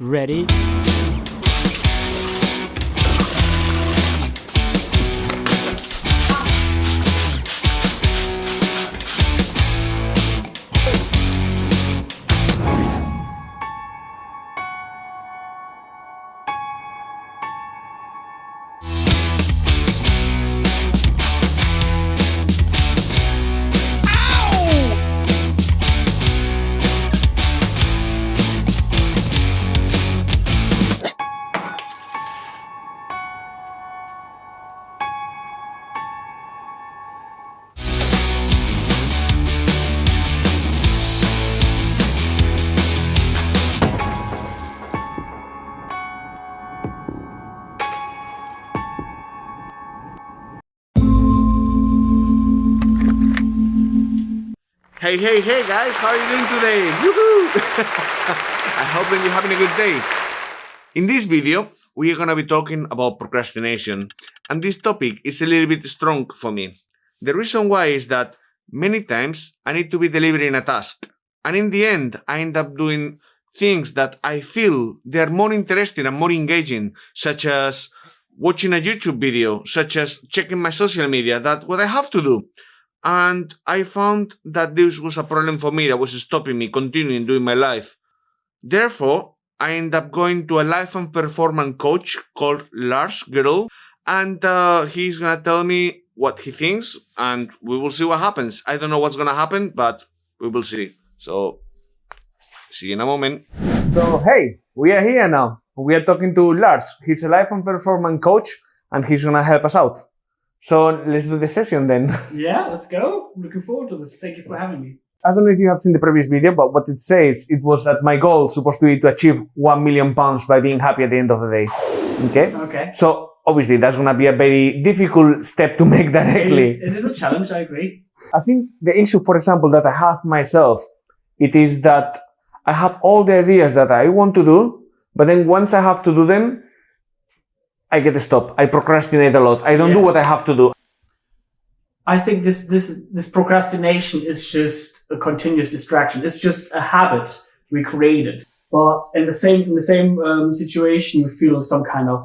Ready? Hey, hey, hey guys, how are you doing today? I hope that you're having a good day. In this video, we are gonna be talking about procrastination, and this topic is a little bit strong for me. The reason why is that many times I need to be delivering a task, and in the end, I end up doing things that I feel they are more interesting and more engaging, such as watching a YouTube video, such as checking my social media, that what I have to do and I found that this was a problem for me that was stopping me continuing doing my life. Therefore, I ended up going to a life and performance coach called Lars Girdle, and uh, he's gonna tell me what he thinks, and we will see what happens. I don't know what's gonna happen, but we will see. So, see you in a moment. So, hey, we are here now. We are talking to Lars. He's a life and performance coach, and he's gonna help us out. So let's do the session then. Yeah, let's go. I'm looking forward to this. Thank you for having me. I don't know if you have seen the previous video, but what it says, it was that my goal supposed to be to achieve 1 million pounds by being happy at the end of the day. Okay? Okay. So obviously that's going to be a very difficult step to make directly. is, it is a challenge, I agree. I think the issue, for example, that I have myself, it is that I have all the ideas that I want to do, but then once I have to do them, I get stopped. I procrastinate a lot. I don't do what I have to do. I think this this this procrastination is just a continuous distraction. It's just a habit we created. But in the same in the same um, situation, you feel some kind of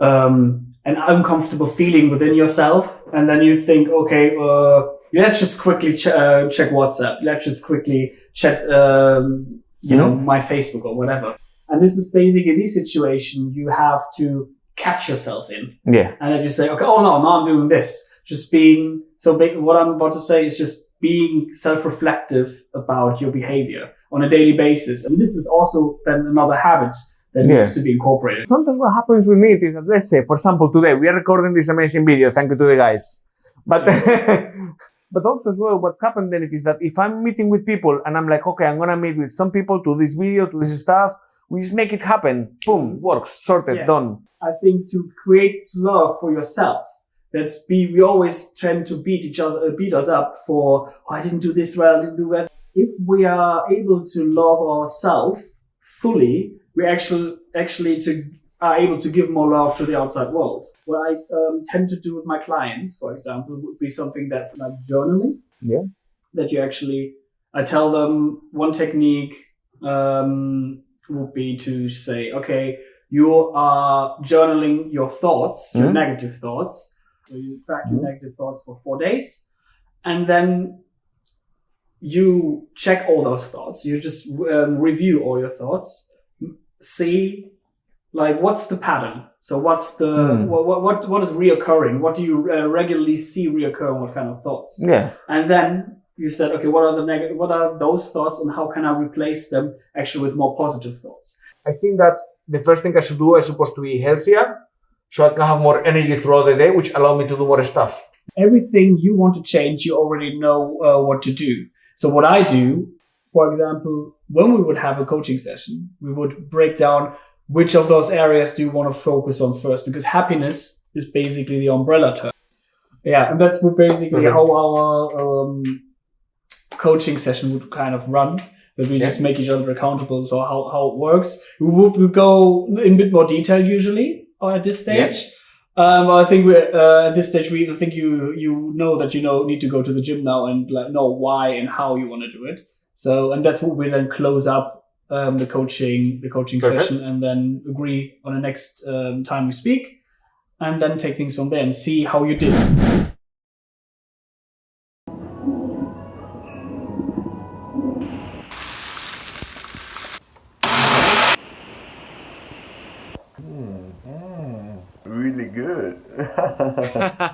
um, an uncomfortable feeling within yourself, and then you think, okay, uh, let's just quickly ch- uh, check WhatsApp. Let's just quickly check, um, you know, my Facebook or whatever. And this is basically the situation you have to catch yourself in Yeah. and then you say, okay, oh no, now I'm doing this. Just being so. What I'm about to say is just being self-reflective about your behavior on a daily basis, and this is also then another habit that needs to be incorporated. Sometimes what happens with me is that, let's say, for example, today we are recording this amazing video. Thank you to the guys. But, but also as well, what's happened then it is that if I'm meeting with people and I'm like, okay, I'm going to meet with some people to this video, to this stuff, we just make it happen. Boom, works, sorted, Yeah. done. I think to create love for yourself. That's be. We always tend to beat each other, uh, beat us up for. Oh, I didn't do this well. I didn't do that. If we are able to love ourselves fully, we actually actually to are able to give more love to the outside world. What I um, tend to do with my clients, for example, would be something that like journaling. Yeah. That you actually, I tell them one technique um, would be to say, okay, you are journaling your thoughts, your Mhm. negative thoughts. So you track your Mhm. negative thoughts for four days, and then you check all those thoughts. You just um, review all your thoughts, see like what's the pattern. So what's the Hmm. what, what what what is reoccurring? What do you uh, regularly see reoccurring? What kind of thoughts? Yeah. And then you said, okay, what are the negative? What are those thoughts, and how can I replace them actually with more positive thoughts? I think that the first thing I should do is supposed to be healthier so I can have more energy throughout the day, which allow me to do more stuff. everything you want to change, you already know uh, what to do. So what I do, for example, when we would have a coaching session, we would break down which of those areas do you want to focus on first, because happiness is basically the umbrella term. Yeah, and that's basically Okay. how our um, coaching session would kind of run. That we just make each other accountable. So how, how it works. We would we go in a bit more detail usually uh, at this Yeah. stage. Um, I think we uh, at this stage we I think you you know that you know need to go to the gym now and like know why and how you want to do it. So and that's what we then close up um, the coaching the coaching Perfect. session and then agree on the next um, time we speak and then take things from there and see how you did.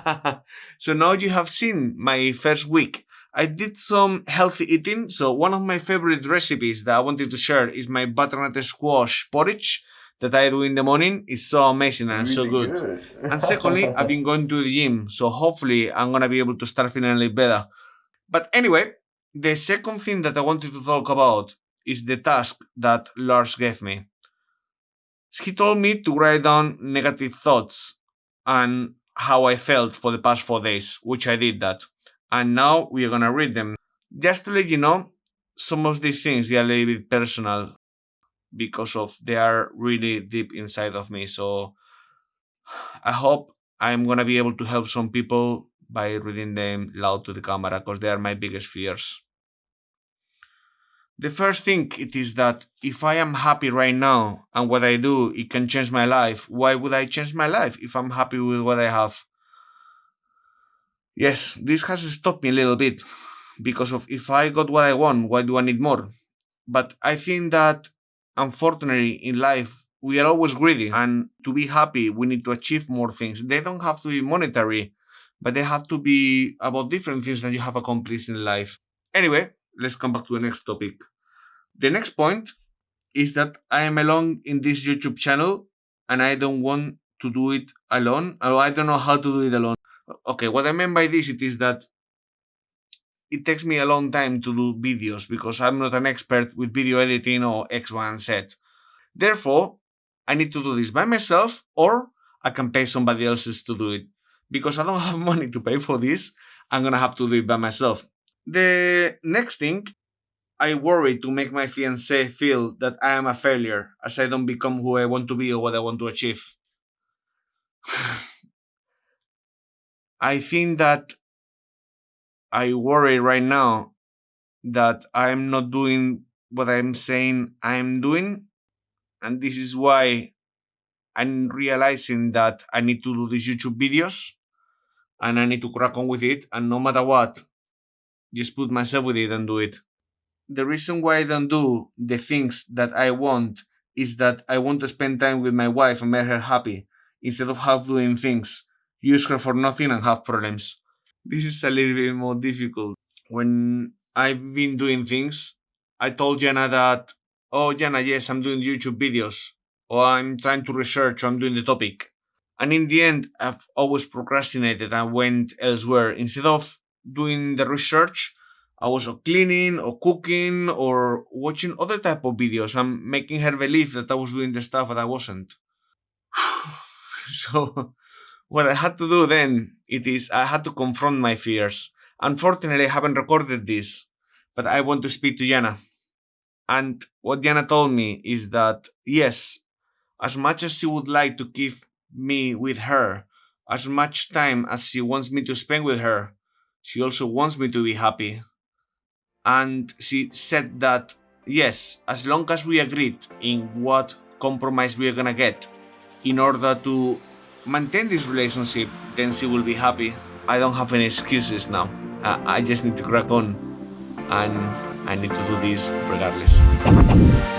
so now you have seen my first week. I did some healthy eating. So one of my favorite recipes that I wanted to share is my butternut squash porridge that I do in the morning. It's so amazing and so good. And secondly, I've been going to the gym, so hopefully I'm gonna be able to start feeling a little better. But anyway, the second thing that I wanted to talk about is the task that Lars gave me. He told me to write down negative thoughts and how I felt for the past four days, which I did that. And now we are gonna read them. Just to let you know, some of these things they are a little bit personal because of they are really deep inside of me. So I hope I'm gonna be able to help some people by reading them loud to the camera because they are my biggest fears. The first thing it is that if I am happy right now and what I do it can change my life, why would I change my life if I'm happy with what I have? Yes, this has stopped me a little bit because of if I got what I want, why do I need more? But I think that unfortunately in life we are always greedy and to be happy we need to achieve more things they don't have to be monetary but they have to be about different things that you have accomplished in life anyway let's come back to the next topic the next point is that i am alone in this youtube channel and i don't want to do it alone or i don't know how to do it alone okay what i mean by this it is that it takes me a long time to do videos because I'm not an expert with video editing or X, Y, and Z. Therefore, I need to do this by myself or I can pay somebody else to do it. Because I don't have money to pay for this, I'm gonna have to do it by myself. The next thing, I worry to make my fiance feel that I am a failure as I don't become who I want to be or what I want to achieve. I think that I worry right now that I'm not doing what I'm saying I'm doing. And this is why I'm realizing that I need to do these YouTube videos and I need to crack on with it. And no matter what, just put myself with it and do it. The reason why I don't do the things that I want is that I want to spend time with my wife and make her happy instead of half doing things, use her for nothing and have problems this is a little bit more difficult. When I've been doing things, I told Jana that, oh, Jana, yes, I'm doing YouTube videos, or I'm trying to research, or I'm doing the topic. And in the end, I've always procrastinated and went elsewhere. Instead of doing the research, I was cleaning or cooking or watching other type of videos and making her believe that I was doing the stuff that I wasn't. so what I had to do then it is I had to confront my fears. Unfortunately, I haven't recorded this, but I want to speak to Jana. And what Jana told me is that yes, as much as she would like to keep me with her, as much time as she wants me to spend with her, she also wants me to be happy. And she said that yes, as long as we agreed in what compromise we are gonna get in order to maintain this relationship, then she will be happy. I don't have any excuses now. I just need to crack on and I need to do this regardless.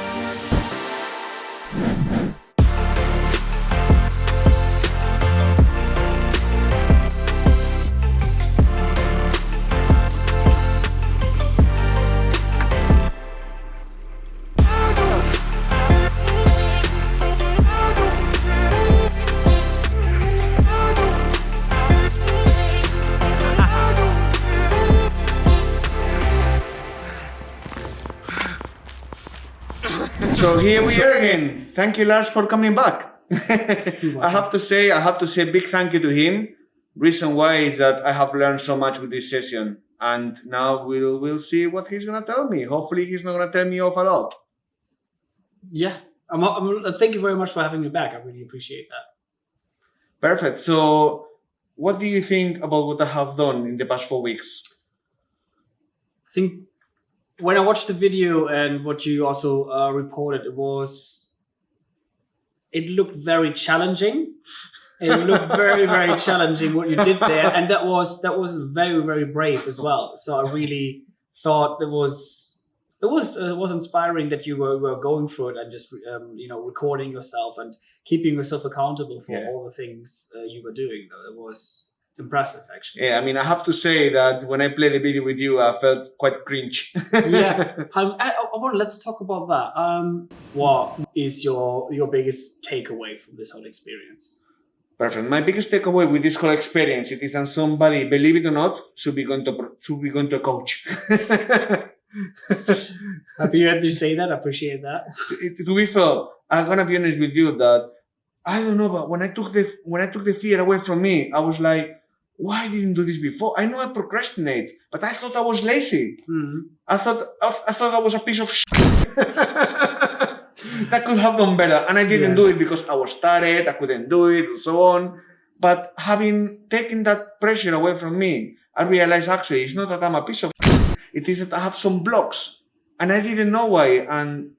So here we are again. Thank you, Lars, for coming back. I have to say, I have to say a big thank you to him. Reason why is that I have learned so much with this session, and now we'll we'll see what he's gonna tell me. Hopefully, he's not gonna tell me off a lot. Yeah, I'm, I'm, thank you very much for having me back. I really appreciate that. Perfect. So, what do you think about what I have done in the past four weeks? I think when I watched the video and what you also uh, reported, it was it looked very challenging. It looked very very challenging what you did there, and that was that was very very brave as well. So I really thought it was it was uh, it was inspiring that you were, were going through it and just um, you know recording yourself and keeping yourself accountable for Yeah. all the things uh, you were doing. It was impressive actually. Yeah, I mean, I have to say that when I played the video with you, I felt quite cringe. yeah. Um, I, I want let's talk about that. Um, what is your your biggest takeaway from this whole experience? Perfect. My biggest takeaway with this whole experience it is that somebody, believe it or not, should be going to should be going to coach. Happy you had to say that. I appreciate that. to to be fair, I'm gonna be honest with you that I don't know, but when I took the when I took the fear away from me, I was like, why I didn't do this before? I know I procrastinate, but I thought I was lazy. Mhm. I thought I, I thought I was a piece of shit. that could have done better, and I didn't Yeah. do it because I was tired. I couldn't do it, and so on. But having taken that pressure away from me, I realized actually it's not that I'm a piece of shit. It is that I have some blocks, and I didn't know why. And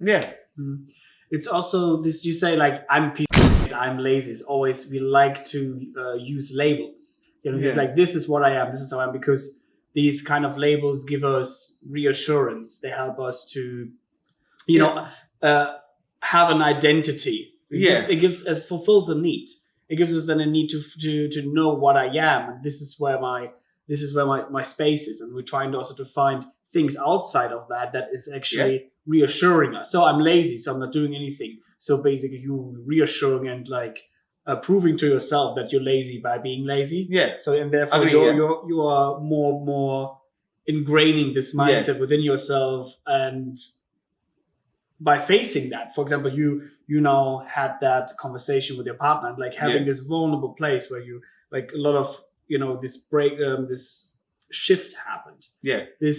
yeah, Mm. It's also this you say like I'm piece I'm lazy. It's always we like to uh, use labels. You know, it's like this is what I am, this is how I am because these kind of labels give us reassurance. They help us to, you know, uh, have an identity. It Yeah. gives, it gives us fulfills a need. It gives us then a need to to to know what I am, and this is where my this is where my my space is, and we're trying to also to find things outside of that that is actually reassuring us. So I'm lazy, so I'm not doing anything. So basically, you reassuring and like uh, proving to yourself that you're lazy by being lazy. yeah, So and therefore Agree, you're, yeah. you're you are more more ingraining this mindset within yourself and by facing that for example you you now had that conversation with your partner like having Yeah. this vulnerable place where you like a lot of you know this break um, this shift happened yeah, this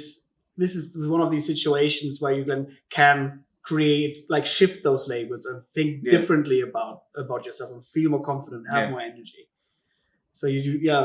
this is one of these situations where you then can create like shift those labels and think Yeah. differently about about yourself and feel more confident have Yeah. more energy so you do yeah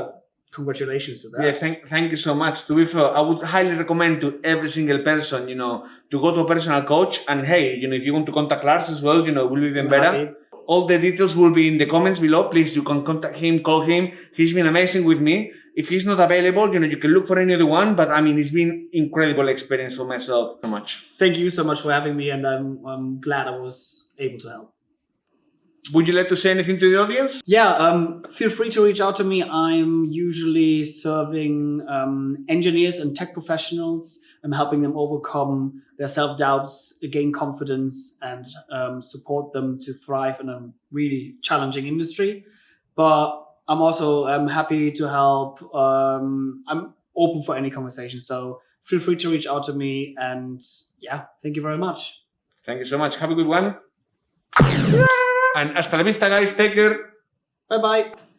congratulations to that Yeah, thank, thank you so much. To be fair, I would highly recommend to every single person, you know, to go to a personal coach. And hey, you know, if you want to contact Lars as well, you know, will be even better. Happy. All the details will be in the comments below. Please, you can contact him, call him. He's been amazing with me. If he's not available, you know, you can look for any other one. But I mean, it's been incredible experience for myself. So much. thank you so much for having me and i'm i'm glad i was able to help Would you like to say anything to the audience? yeah um, feel free to reach out to me i'm usually serving um, engineers and tech professionals i'm helping them overcome their self-doubts gain confidence and um, support them to thrive in a really challenging industry but i'm also I'm happy to help um, i'm open for any conversation so feel free to reach out to me and yeah thank you very much Thank you so much. Have a good one. And hasta la vista, guys. Take care. bye bye